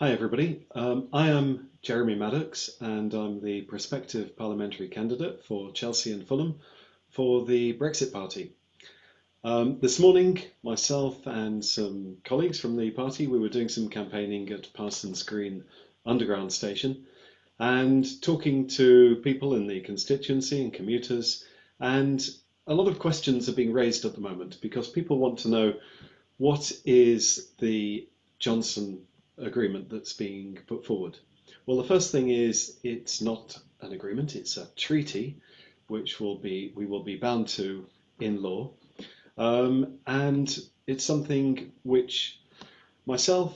Hi everybody, um, I am Jeremy Maddox and I'm the prospective parliamentary candidate for Chelsea and Fulham for the Brexit Party. Um, this morning, myself and some colleagues from the party, we were doing some campaigning at Parsons Green Underground Station and talking to people in the constituency and commuters and a lot of questions are being raised at the moment because people want to know what is the Johnson agreement that's being put forward? Well, the first thing is it's not an agreement; it's a treaty, which will be we will be bound to in law, um, and it's something which myself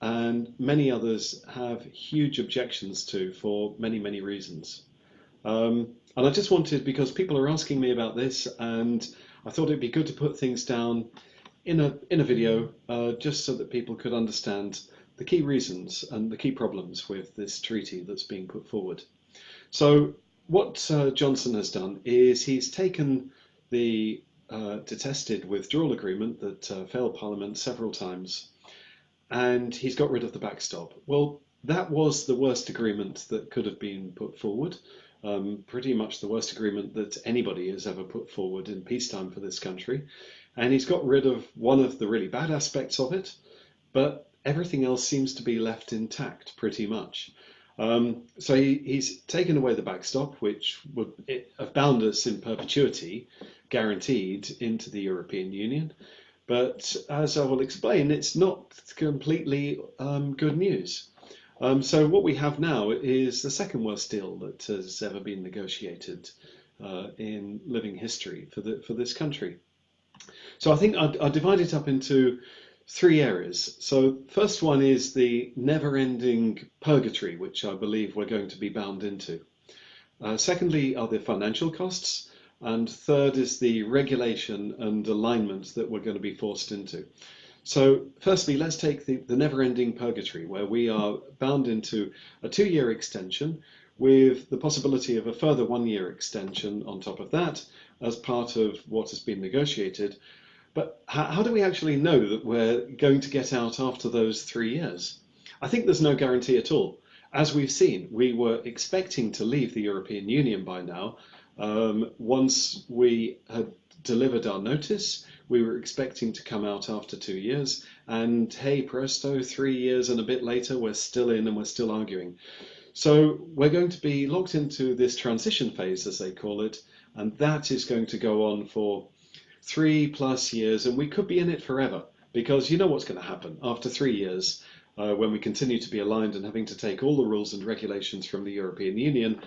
and many others have huge objections to for many many reasons. Um, and I just wanted because people are asking me about this, and I thought it'd be good to put things down in a in a video uh, just so that people could understand the key reasons and the key problems with this treaty that's being put forward. So what uh, Johnson has done is he's taken the uh, detested withdrawal agreement that uh, failed Parliament several times and he's got rid of the backstop. Well, that was the worst agreement that could have been put forward. Um, pretty much the worst agreement that anybody has ever put forward in peacetime for this country. And he's got rid of one of the really bad aspects of it, but everything else seems to be left intact pretty much. Um, so he, he's taken away the backstop, which would have bound us in perpetuity, guaranteed, into the European Union. But as I will explain, it's not completely um, good news. Um, so what we have now is the second worst deal that has ever been negotiated uh, in living history for the for this country. So I think I'd divide it up into three areas. So first one is the never-ending purgatory, which I believe we're going to be bound into. Uh, secondly are the financial costs. And third is the regulation and alignment that we're going to be forced into. So firstly, let's take the, the never-ending purgatory, where we are bound into a two-year extension with the possibility of a further one-year extension on top of that as part of what has been negotiated, but how, how do we actually know that we're going to get out after those three years? I think there's no guarantee at all. As we've seen, we were expecting to leave the European Union by now. Um, once we had delivered our notice, we were expecting to come out after two years, and hey presto, three years and a bit later, we're still in and we're still arguing. So we're going to be locked into this transition phase, as they call it, and that is going to go on for three plus years, and we could be in it forever because you know what's going to happen after three years uh, when we continue to be aligned and having to take all the rules and regulations from the European Union.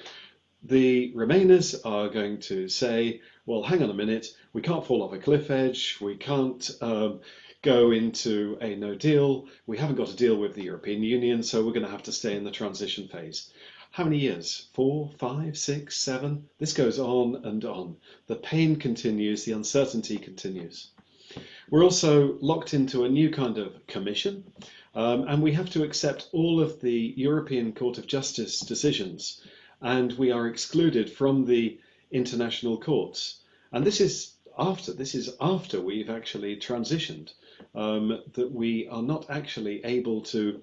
The Remainers are going to say, well, hang on a minute, we can't fall off a cliff edge, we can't um, go into a no deal, we haven't got a deal with the European Union, so we're going to have to stay in the transition phase. How many years? Four, five, six, seven? This goes on and on. The pain continues, the uncertainty continues. We're also locked into a new kind of commission, um, and we have to accept all of the European Court of Justice decisions, and we are excluded from the international courts. And this is after this is after we've actually transitioned, um, that we are not actually able to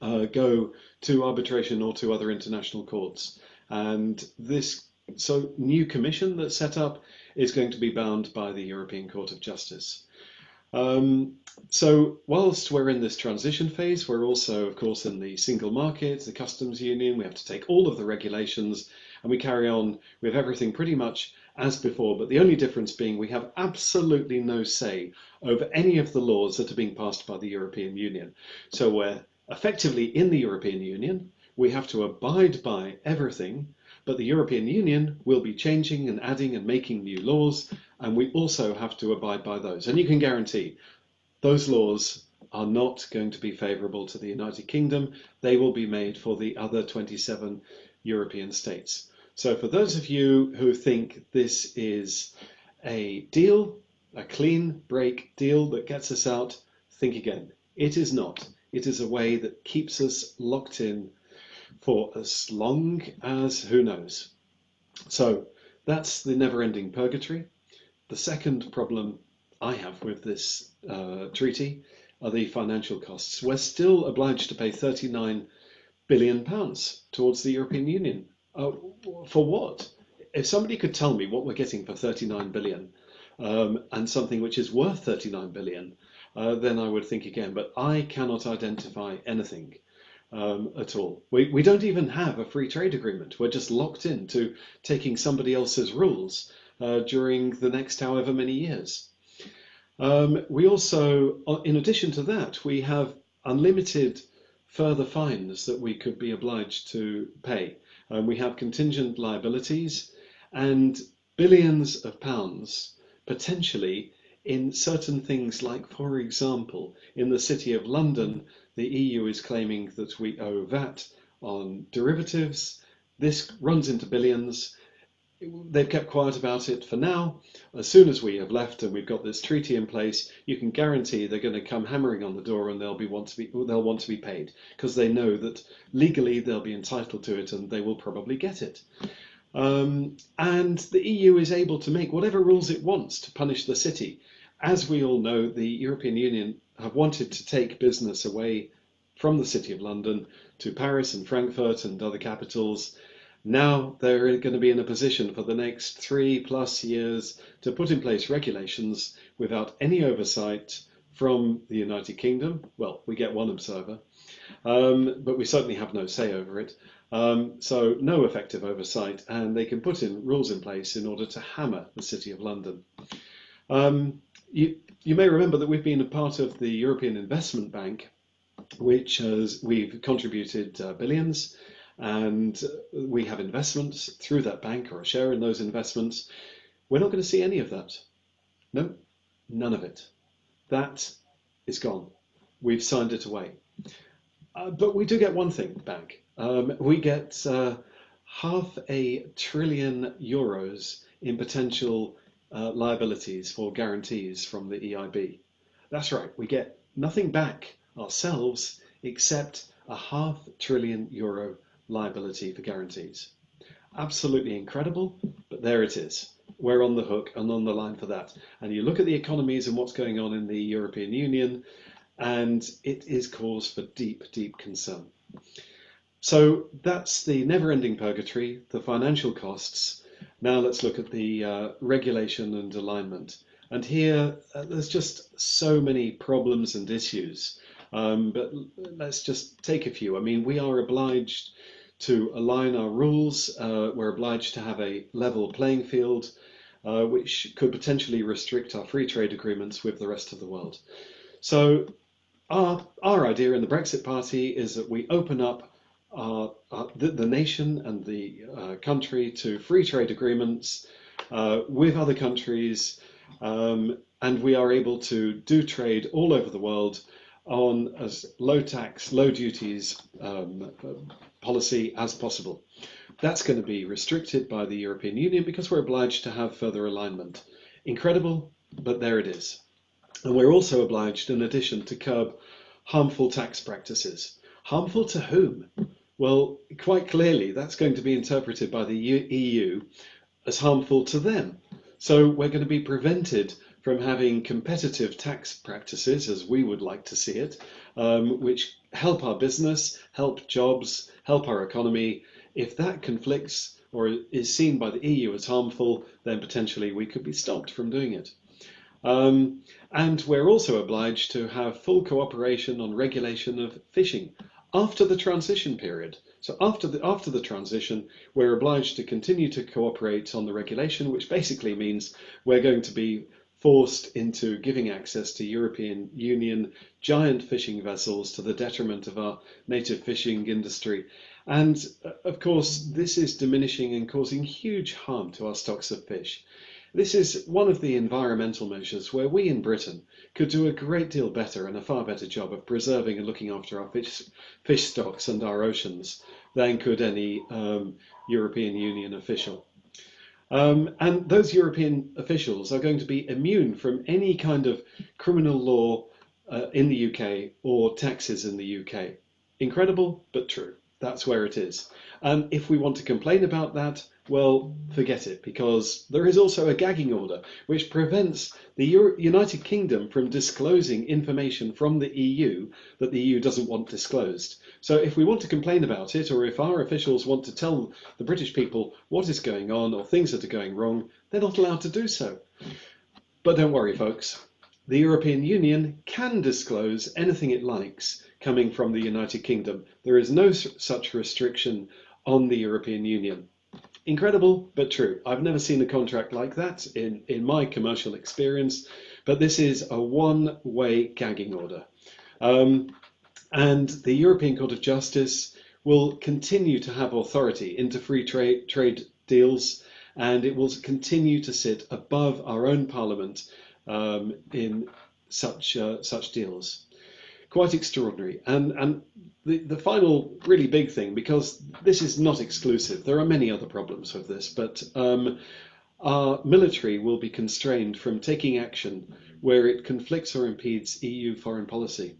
uh, go to arbitration or to other international courts. And this so new commission that's set up is going to be bound by the European Court of Justice. Um, so whilst we're in this transition phase, we're also, of course, in the single market, the customs union. We have to take all of the regulations and we carry on with everything pretty much as before. But the only difference being we have absolutely no say over any of the laws that are being passed by the European Union. So we're effectively in the European Union. We have to abide by everything, but the European Union will be changing and adding and making new laws, and we also have to abide by those. And you can guarantee those laws are not going to be favourable to the United Kingdom. They will be made for the other 27 European states. So for those of you who think this is a deal, a clean break deal that gets us out, think again. It is not. It is a way that keeps us locked in for as long as who knows. So that's the never-ending purgatory. The second problem I have with this uh, treaty are the financial costs. We're still obliged to pay 39 billion pounds towards the European Union. Uh, for what? If somebody could tell me what we're getting for 39 billion um, and something which is worth 39 billion, uh, then I would think again. But I cannot identify anything um, at all. We, we don't even have a free trade agreement. We're just locked into taking somebody else's rules uh, during the next however many years. Um, we also, uh, in addition to that, we have unlimited further fines that we could be obliged to pay. Um, we have contingent liabilities and billions of pounds potentially in certain things like, for example, in the City of London, the EU is claiming that we owe VAT on derivatives. This runs into billions. They've kept quiet about it for now. As soon as we have left and we've got this treaty in place, you can guarantee they're going to come hammering on the door and they'll be want to be they'll want to be paid because they know that legally they'll be entitled to it and they will probably get it. Um, and the EU is able to make whatever rules it wants to punish the city as we all know, the European Union have wanted to take business away from the City of London to Paris and Frankfurt and other capitals. Now they're going to be in a position for the next three plus years to put in place regulations without any oversight from the United Kingdom. Well, we get one observer, um, but we certainly have no say over it. Um, so no effective oversight, and they can put in rules in place in order to hammer the City of London. Um, you, you may remember that we've been a part of the European Investment Bank, which has we've contributed uh, billions, and we have investments through that bank or a share in those investments. We're not going to see any of that. No, none of it. That is gone. We've signed it away. Uh, but we do get one thing back. Um, we get uh, half a trillion euros in potential uh, liabilities for guarantees from the EIB. That's right, we get nothing back ourselves except a half trillion euro liability for guarantees. Absolutely incredible, but there it is. We're on the hook and on the line for that. And you look at the economies and what's going on in the European Union, and it is cause for deep, deep concern. So that's the never ending purgatory, the financial costs, now let's look at the uh, regulation and alignment. And here, uh, there's just so many problems and issues. Um, but let's just take a few. I mean, we are obliged to align our rules. Uh, we're obliged to have a level playing field, uh, which could potentially restrict our free trade agreements with the rest of the world. So our, our idea in the Brexit Party is that we open up uh, the, the, nation and the uh, country to free trade agreements uh, with other countries, um, and we are able to do trade all over the world on as low tax, low duties um, policy as possible. That's going to be restricted by the European Union because we're obliged to have further alignment. Incredible, but there it is. And we're also obliged, in addition, to curb harmful tax practices. Harmful to whom? Well, quite clearly, that's going to be interpreted by the EU as harmful to them. So we're going to be prevented from having competitive tax practices, as we would like to see it, um, which help our business, help jobs, help our economy. If that conflicts or is seen by the EU as harmful, then potentially we could be stopped from doing it. Um, and we're also obliged to have full cooperation on regulation of fishing after the transition period. So after the, after the transition, we're obliged to continue to cooperate on the regulation, which basically means we're going to be forced into giving access to European Union giant fishing vessels to the detriment of our native fishing industry. And of course, this is diminishing and causing huge harm to our stocks of fish. This is one of the environmental measures where we in Britain could do a great deal better and a far better job of preserving and looking after our fish, fish stocks and our oceans than could any um, European Union official. Um, and those European officials are going to be immune from any kind of criminal law uh, in the UK or taxes in the UK. Incredible, but true. That's where it is. And if we want to complain about that, well, forget it, because there is also a gagging order which prevents the Euro United Kingdom from disclosing information from the EU that the EU doesn't want disclosed. So if we want to complain about it, or if our officials want to tell the British people what is going on or things that are going wrong, they're not allowed to do so. But don't worry, folks. The European Union can disclose anything it likes coming from the United Kingdom. There is no such restriction on the European Union. Incredible, but true. I've never seen a contract like that in, in my commercial experience, but this is a one-way gagging order. Um, and the European Court of Justice will continue to have authority into free trade, trade deals, and it will continue to sit above our own parliament um, in such uh, such deals quite extraordinary. And and the, the final really big thing, because this is not exclusive, there are many other problems with this, but um, our military will be constrained from taking action where it conflicts or impedes EU foreign policy.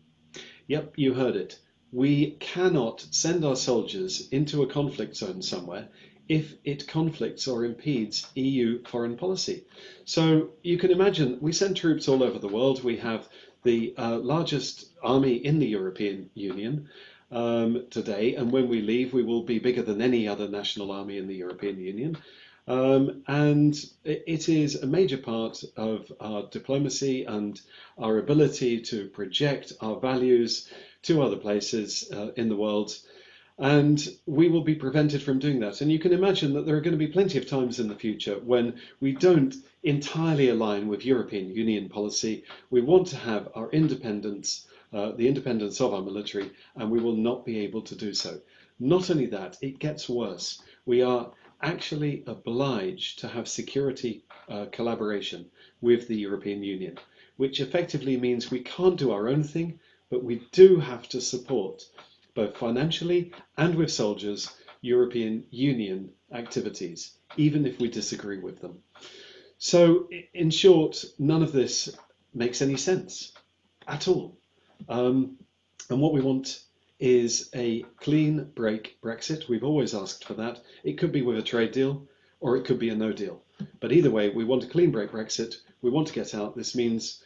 Yep, you heard it. We cannot send our soldiers into a conflict zone somewhere if it conflicts or impedes EU foreign policy. So you can imagine we send troops all over the world. We have the uh, largest army in the European Union um, today, and when we leave, we will be bigger than any other national army in the European Union. Um, and it is a major part of our diplomacy and our ability to project our values to other places uh, in the world and we will be prevented from doing that. And you can imagine that there are going to be plenty of times in the future when we don't entirely align with European Union policy. We want to have our independence, uh, the independence of our military, and we will not be able to do so. Not only that, it gets worse. We are actually obliged to have security uh, collaboration with the European Union, which effectively means we can't do our own thing, but we do have to support both financially and with soldiers, European Union activities, even if we disagree with them. So, in short, none of this makes any sense at all. Um, and what we want is a clean break Brexit. We've always asked for that. It could be with a trade deal or it could be a no deal. But either way, we want a clean break Brexit. We want to get out. This means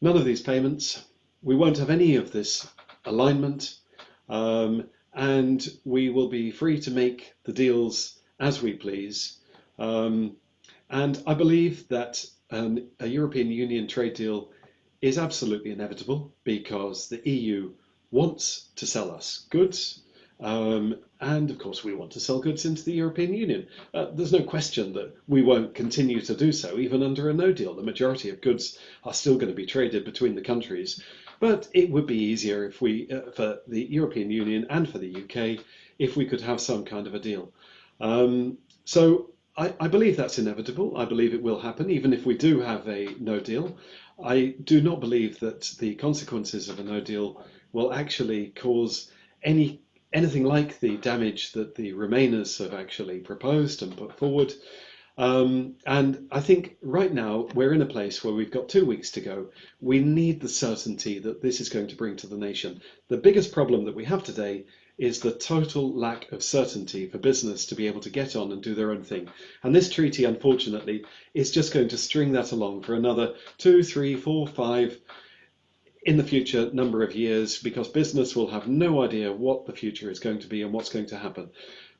none of these payments. We won't have any of this alignment um, and we will be free to make the deals as we please. Um, and I believe that a European Union trade deal is absolutely inevitable because the EU wants to sell us goods. Um, and of course, we want to sell goods into the European Union. Uh, there's no question that we won't continue to do so, even under a no deal. The majority of goods are still going to be traded between the countries. But it would be easier if we, uh, for the European Union and for the UK, if we could have some kind of a deal. Um, so I, I, believe that's inevitable. I believe it will happen, even if we do have a no deal. I do not believe that the consequences of a no deal will actually cause any anything like the damage that the Remainers have actually proposed and put forward. Um, and I think right now we're in a place where we've got two weeks to go. We need the certainty that this is going to bring to the nation. The biggest problem that we have today is the total lack of certainty for business to be able to get on and do their own thing. And this treaty, unfortunately, is just going to string that along for another two, three, four, five, in the future number of years because business will have no idea what the future is going to be and what's going to happen.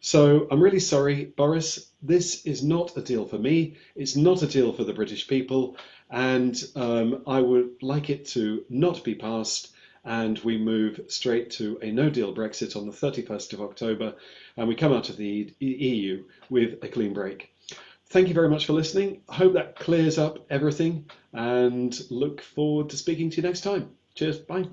So I'm really sorry, Boris. This is not a deal for me. It's not a deal for the British people. And um, I would like it to not be passed and we move straight to a no deal Brexit on the 31st of October and we come out of the EU with a clean break. Thank you very much for listening. I hope that clears up everything and look forward to speaking to you next time. Cheers. Bye.